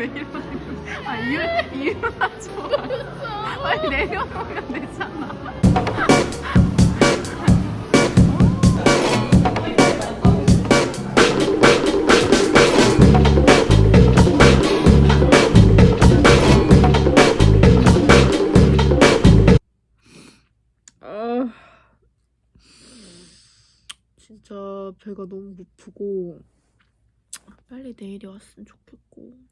왜 이러는 거야? 아 이유 이유나 좋아. 빨리 내려놓으면 되잖아. 아 진짜 배가 너무 고프고 빨리 내일이 왔으면 좋겠고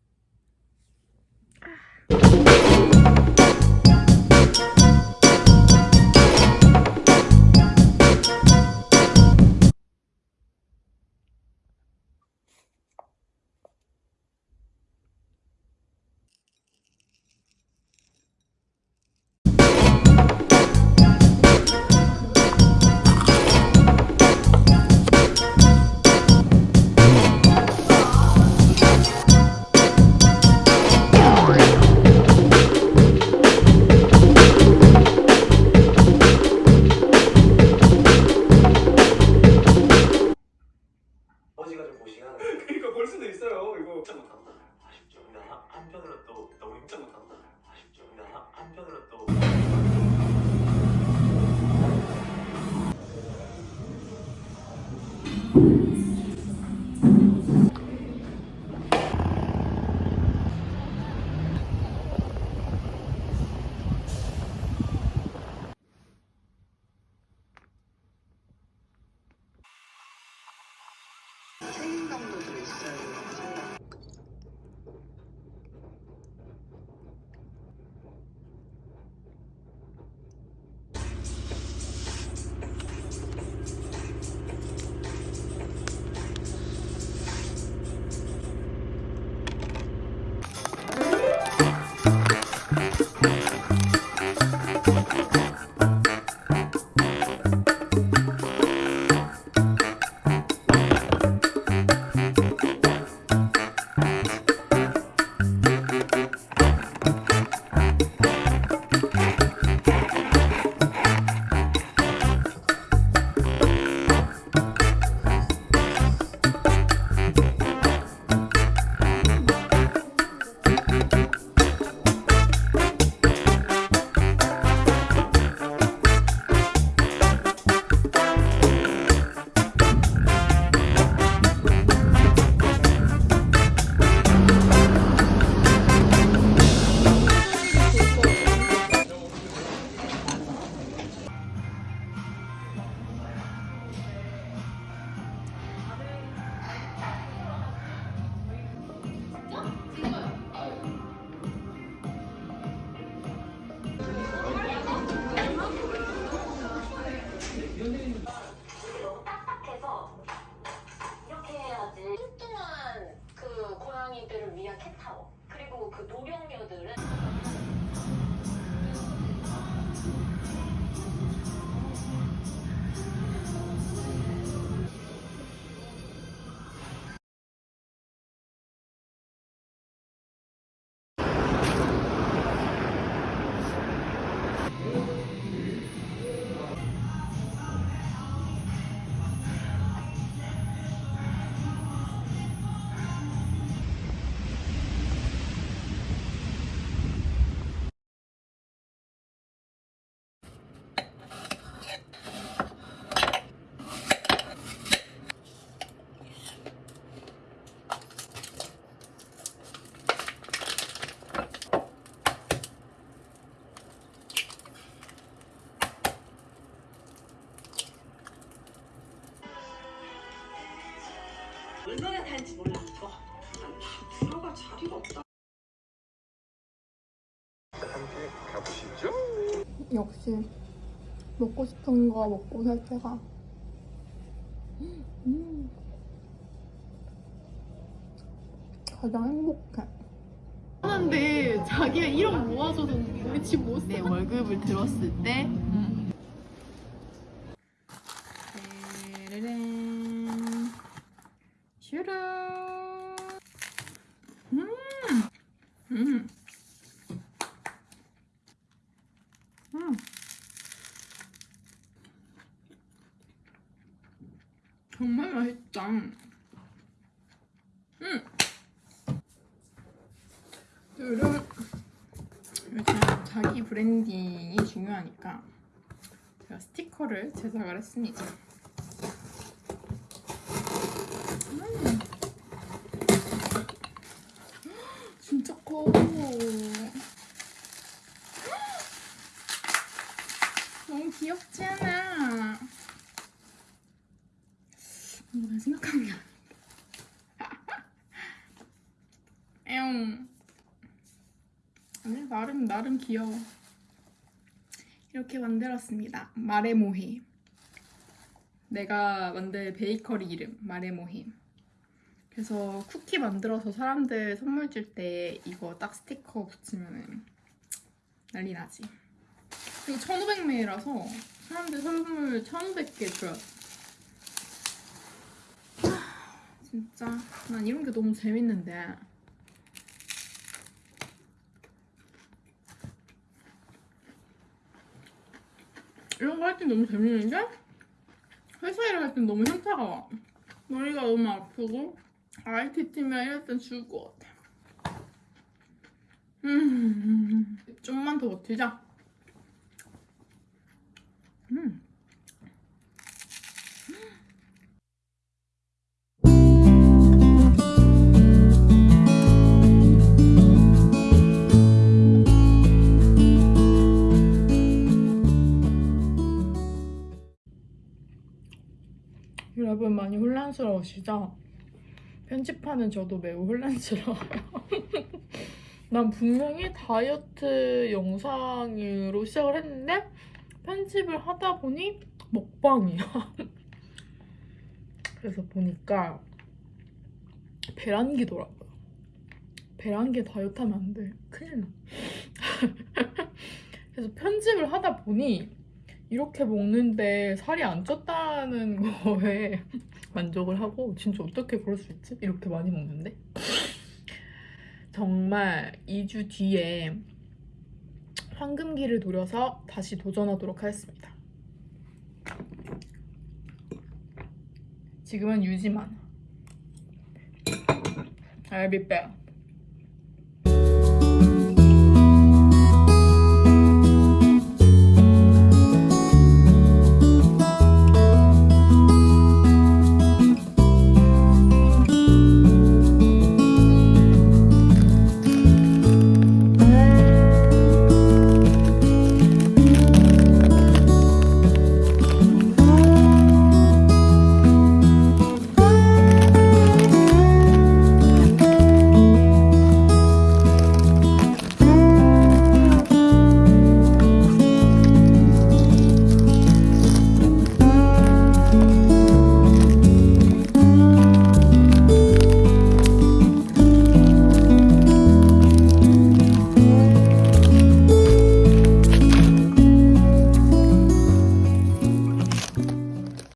다는지 몰라. 이거. 들어갈 자리가 없다. 함께 가보시죠 역시 먹고 싶은 거 먹고 살 때가 음. 가장 행복해. 하는데 자기가 1억 모아줘도 우리 집 못 사. 내 월급을 들었을 때. 음. 음. 음. 정말 맛있다. 음. 요즘 자기 브랜딩이 중요하니까 제가 스티커를 제작을 했습니다. 음. 진짜 커. 너무 귀엽지 않아? 뭔가 내 생각한 게 아닌데. 에옹. 아니, 나름, 나름 귀여워. 이렇게 만들었습니다. 마레모헤. 내가 만든 베이커리 이름, 마레모헤. 그래서 쿠키 만들어서 사람들 선물 줄 때 이거 딱 스티커 붙이면 난리 나지. 이거 1500매라서 사람들 선물 1500개 줘요. 하, 진짜 난 이런 게 너무 재밌는데 이런 거할때 너무 재밌는데 회사 일을 할 땐 너무 현타가 와. 머리가 너무 아프고 IT 팀이랑 이럴 땐 죽을 것 같아. 음, 좀만 더 버티자. 음. 여러분 많이 혼란스러우시죠? 편집하는 저도 매우 혼란스러워요. 난 분명히 다이어트 영상으로 시작을 했는데 편집을 하다 보니 먹방이야. 그래서 보니까 배란기더라고요. 배란기 다이어트 하면 안 돼. 큰일 나. 그래서 편집을 하다 보니 이렇게 먹는데 살이 안 쪘다는 거에 만족을 하고 진짜 어떻게 그럴 수 있지? 이렇게 많이 먹는데? 정말 2주 뒤에 황금기를 노려서 다시 도전하도록 하겠습니다. 지금은 유지만. Back.